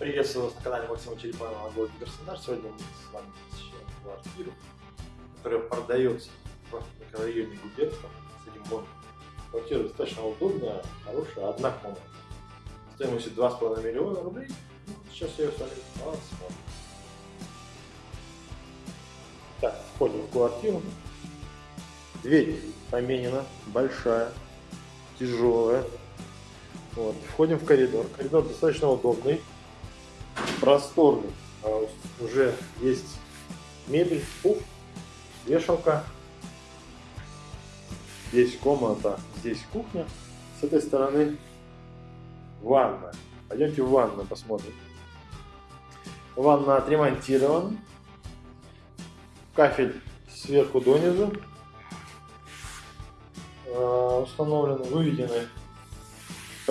Приветствую вас на канале Максима Черепанова городе Краснодар. Сегодня мы с вами посещаем квартиру, которая продается в микрорайоне Губерском, Садимбон. Квартира достаточно удобная, хорошая, одна комната. Стоимостью 2,5 миллиона рублей. Ну, сейчас я ее с вами посмотрим. Так, входим в квартиру. Дверь поменена, большая, тяжелая. Вот. Входим в коридор. Коридор достаточно удобный, просторный. А уже есть мебель, пуф, вешалка. Здесь комната, здесь кухня. С этой стороны ванна. Пойдемте в ванну посмотрим. Ванна отремонтирована. Кафель сверху донизу. Э, установлены, выведены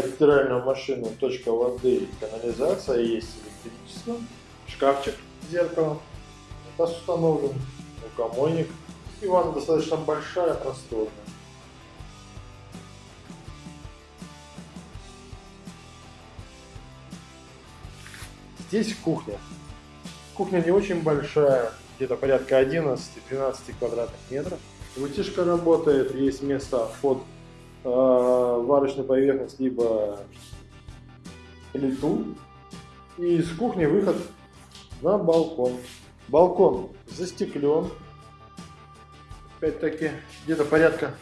под стиральную машину точка воды канализация, есть электричество, шкафчик с зеркалом, таз установлен, рукомойник, и ванна достаточно большая, просторная. Здесь кухня. Кухня не очень большая, где-то порядка 11-12 квадратных метров. Вытяжка работает, есть место под варочную поверхность, либо плиту. И из кухни выход на балкон. Балкон застеклен. Опять-таки, где-то порядка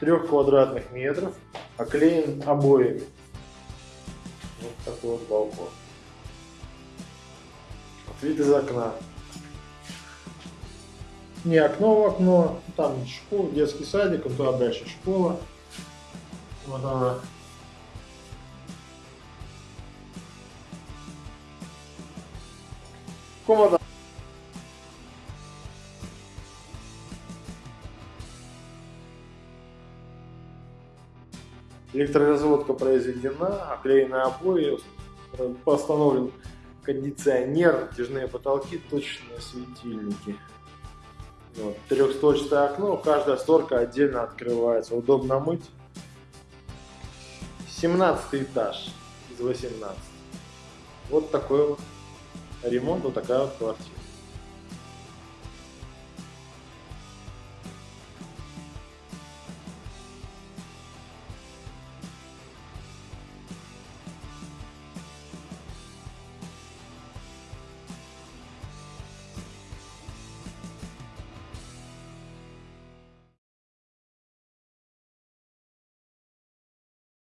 трех квадратных метров. Оклеен обоями. Вот такой вот балкон. Вид из окна не окно в окно, там школа, детский садик, а туда дальше школа. Она. Комната. Электроразводка произведена, оклеены обои, постановлен кондиционер, натяжные потолки, точные светильники. Вот, трехстворчатое окно, каждая створка отдельно открывается, удобно мыть. 17 этаж из 18. Вот такой вот ремонт, вот такая вот квартира.